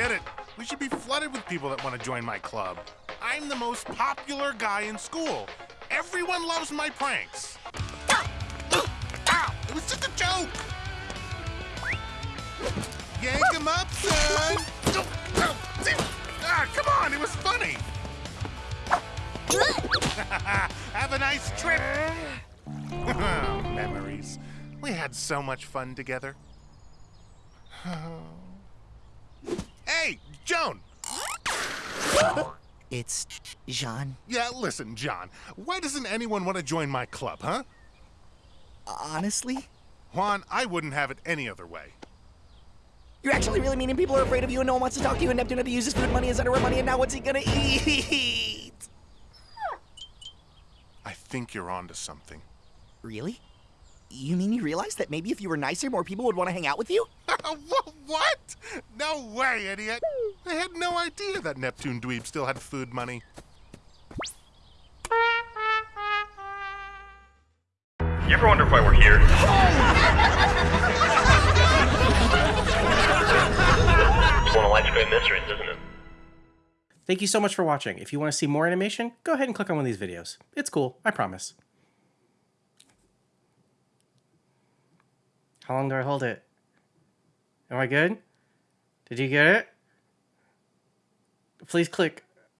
get it. We should be flooded with people that want to join my club. I'm the most popular guy in school. Everyone loves my pranks. Ow! It was just a joke. Yank him up, son. Ah, come on, it was funny. Have a nice trip. Memories. We had so much fun together. Joan. It's Jean. Yeah, listen, John. Why doesn't anyone want to join my club, huh? Honestly? Juan, I wouldn't have it any other way. You're actually really mean and people are afraid of you and no one wants to talk to you and Neptune had to use his food money as underwear money and now what's he gonna eat? I think you're onto something. Really? You mean you realize that maybe if you were nicer, more people would want to hang out with you? what? No way, idiot! I had no idea that Neptune Dweeb still had food money. You ever wonder why we're here? it's one of life's great mysteries, isn't it? Thank you so much for watching. If you want to see more animation, go ahead and click on one of these videos. It's cool, I promise. How long do I hold it? Am I good? Did you get it? Please click